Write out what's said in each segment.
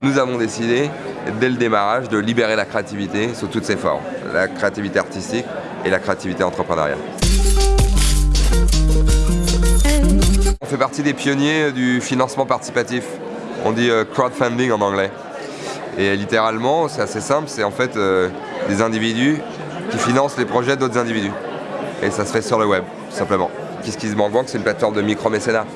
Nous avons décidé, dès le démarrage, de libérer la créativité sous toutes ses formes. La créativité artistique et la créativité entrepreneuriale. On fait partie des pionniers du financement participatif. On dit euh, crowdfunding en anglais. Et littéralement, c'est assez simple, c'est en fait euh, des individus qui financent les projets d'autres individus. Et ça se fait sur le web, tout simplement. Kiss Bank Bank, c'est une plateforme de micro-mécénat.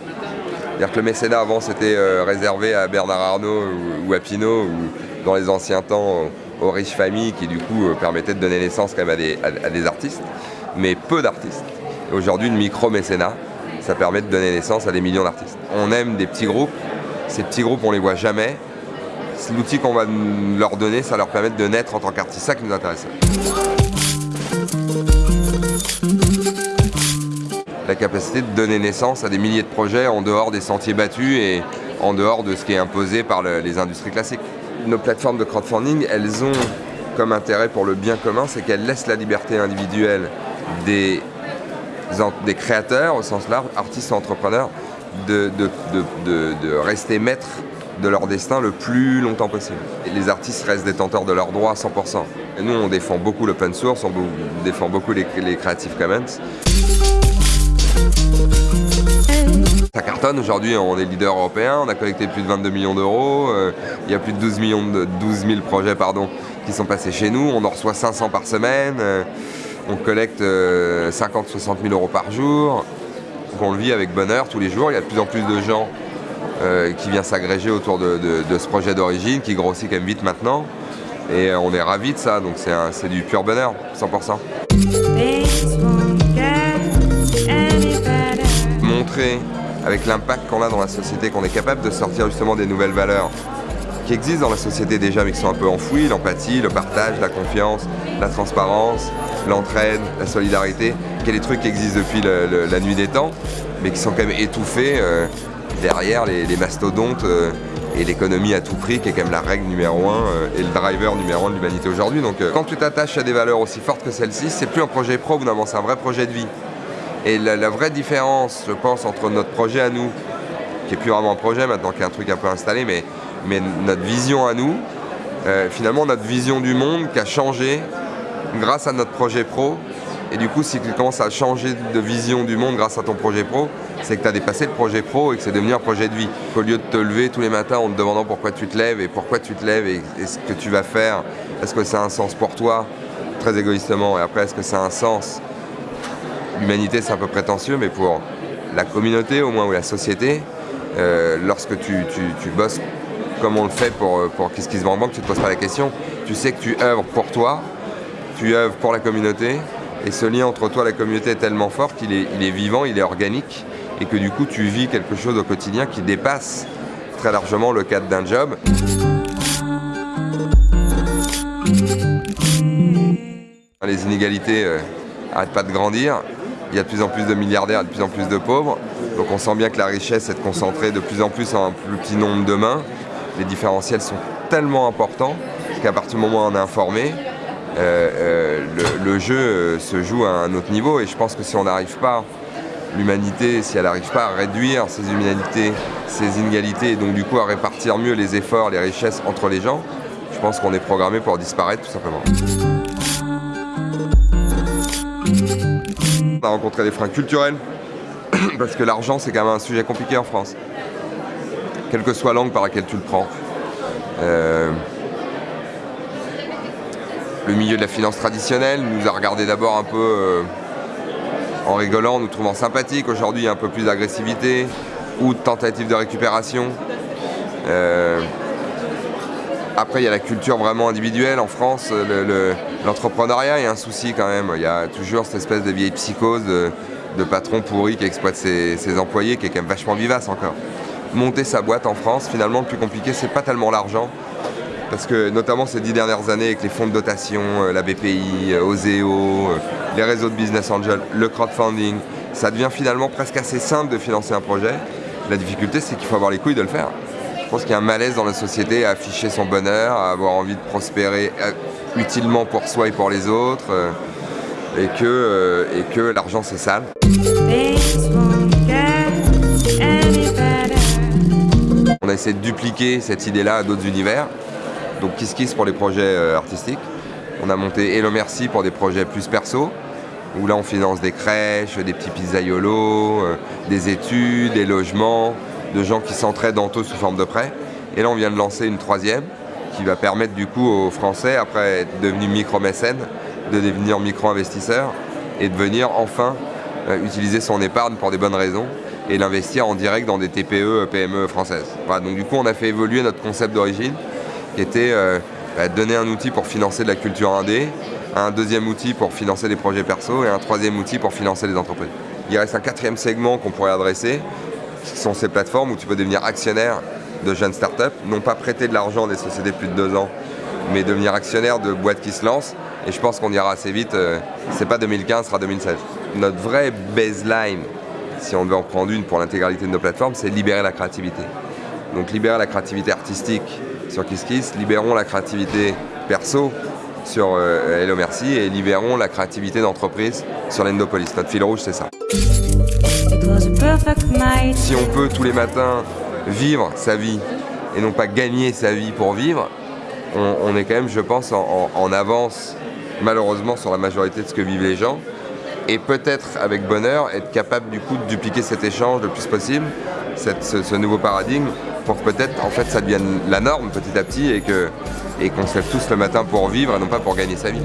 C'est-à-dire que le mécénat avant c'était euh, réservé à Bernard Arnault ou, à Pinault ou dans les anciens temps aux riches familles qui du coup euh, permettaient de donner naissance quand même à des, artistes, mais peu d'artistes. Aujourd'hui le micro-mécénat, ça permet de donner naissance à des millions d'artistes. On aime des petits groupes, ces petits groupes on les voit jamais. L'outil qu'on va leur donner, ça leur permet de naître en tant qu'artiste, ça qui nous intéresse la capacité de donner naissance à des milliers de projets en dehors des sentiers battus et en dehors de ce qui est imposé par les industries classiques. Nos plateformes de crowdfunding, elles ont comme intérêt pour le bien commun, c'est qu'elles laissent la liberté individuelle des, créateurs, au sens large, artistes ou entrepreneurs, de, de, rester maîtres de leur destin le plus longtemps possible. Les artistes restent détenteurs de leurs droits à 100%. Et nous, on défend beaucoup l'open source, on défend beaucoup les, Creative Commons. Ça cartonne, aujourd'hui on est leader européen, on a collecté plus de 22 millions d'euros, euh, il y a plus de 12, millions de, 12 000 projets qui sont passés chez nous, on en reçoit 500 par semaine, euh, on collecte 50-60 euh, 000 euros par jour, donc on le vit avec bonheur tous les jours, il y a de plus en plus de gens qui viennent s'agréger autour de, ce projet d'origine, qui grossit quand même vite maintenant, et on est ravis de ça, donc c'est du pur bonheur, 100%. avec l'impact qu'on a dans la société, qu'on est capable de sortir justement des nouvelles valeurs qui existent dans la société déjà mais qui sont un peu enfouies, l'empathie, le partage, la confiance, la transparence, l'entraide, la solidarité, qui est des trucs qui existent depuis la nuit des temps, mais qui sont quand même étouffés euh, derrière les, mastodontes euh, et l'économie à tout prix qui est quand même la règle numéro un euh, et le driver numéro un de l'humanité aujourd'hui. Donc quand tu t'attaches à des valeurs aussi fortes que celles-ci, c'est plus un projet pro, c'est un vrai projet de vie. Et la, vraie différence, je pense, entre notre projet à nous, qui est plus vraiment un projet maintenant, qui est un truc un peu installé, mais, notre vision à nous, euh, finalement notre vision du monde qui a changé grâce à notre projet pro. Et du coup, si tu commences à changer de vision du monde grâce à ton projet pro, c'est que tu as dépassé le projet pro et que c'est devenu un projet de vie. Au lieu de te lever tous les matins en te demandant pourquoi tu te lèves et pourquoi tu te lèves et, ce que tu vas faire, est-ce que ça a un sens pour toi, très égoïstement, et après est-ce que ça a un sens? L'humanité c'est un peu prétentieux, mais pour la communauté au moins ou la société, euh, lorsque tu, bosses comme on le fait pour, euh, pour Kiss Kiss Bank Bank, tu te poses pas la question. Tu sais que tu œuvres pour toi, tu œuvres pour la communauté, et ce lien entre toi et la communauté est tellement fort qu'il est, vivant, il est organique, et que du coup tu vis quelque chose au quotidien qui dépasse très largement le cadre d'un job. Les inégalités n'arrêtent euh, pas de grandir, il y a de plus en plus de milliardaires de plus en plus de pauvres. Donc on sent bien que la richesse est concentrée de plus en plus en un plus petit nombre de mains. Les différentiels sont tellement importants qu'à partir du moment où on est informé, euh, euh, le, jeu euh, se joue à un autre niveau. Et je pense que si on n'arrive pas, l'humanité, si elle n'arrive pas à réduire ces inégalités, ces inégalités, et donc du coup à répartir mieux les efforts, les richesses entre les gens, je pense qu'on est programmé pour disparaître tout simplement. On a rencontré des freins culturels, parce que l'argent c'est quand même un sujet compliqué en France. Quelle que soit l'angle par laquelle tu le prends. Le milieu de la finance traditionnelle nous a regardé d'abord un peu euh, en rigolant, nous trouvant sympathiques. Aujourd'hui, il y a un peu plus d'agressivité ou de tentatives de récupération. Euh, après, il y a la culture vraiment individuelle. En France, l'entrepreneuriat est un souci quand même. Il y a toujours cette espèce de vieille psychose de, patron pourri qui exploite ses, employés, qui est quand même vachement vivace encore. Monter sa boîte en France, finalement, le plus compliqué, c'est pas tellement l'argent. Parce que notamment ces dix dernières années avec les fonds de dotation, euh, la BPI, euh, Oseo, euh, les réseaux de business angel, le crowdfunding, ça devient finalement presque assez simple de financer un projet. La difficulté, c'est qu'il faut avoir les couilles de le faire. pense qu'il y a un malaise dans la société à afficher son bonheur, à avoir envie de prospérer utilement pour soi et pour les autres, et que, et que l'argent c'est sale. On a essayé de dupliquer cette idée-là à d'autres univers. Donc Kiss Kiss pour les projets artistiques. On a monté Hello Merci pour des projets plus perso, où là on finance des crèches, des petits pizzaiolos, des études, des logements, de gens qui s'entraident entre eux sous forme de prêt. Et là, on vient de lancer une troisième qui va permettre du coup aux Français, après être devenus micro-mécènes, de devenir micro-investisseurs et de venir enfin euh, utiliser son épargne pour des bonnes raisons et l'investir en direct dans des TPE, PME françaises. donc du coup, on a fait évoluer notre concept d'origine qui était euh, bah, donner un outil pour financer de la culture indé, un deuxième outil pour financer des projets perso et un troisième outil pour financer les entreprises. Il reste un quatrième segment qu'on pourrait adresser, ce sont ces plateformes où tu peux devenir actionnaire de jeunes startups, non pas prêter de l'argent des sociétés plus de deux ans, mais devenir actionnaire de boîtes qui se lancent. Et je pense qu'on ira assez vite, euh, c'est pas 2015, ce sera 2016. Notre vraie baseline, si on devait en prendre une pour l'intégralité de nos plateformes, c'est libérer la créativité. Donc libérer la créativité artistique sur KissKiss, libérons la créativité perso sur euh, Hello Merci et libérons la créativité d'entreprise sur l'Endopolis. Notre fil rouge, c'est ça. Si on peut tous les matins vivre sa vie et non pas gagner sa vie pour vivre, on, est quand même, je pense, en, avance malheureusement sur la majorité de ce que vivent les gens. Et peut-être avec bonheur être capable du coup de dupliquer cet échange le plus possible, ce, nouveau paradigme, pour que peut-être en fait ça devienne la norme petit à petit et qu'on et qu'on se lève tous le matin pour vivre et non pas pour gagner sa vie.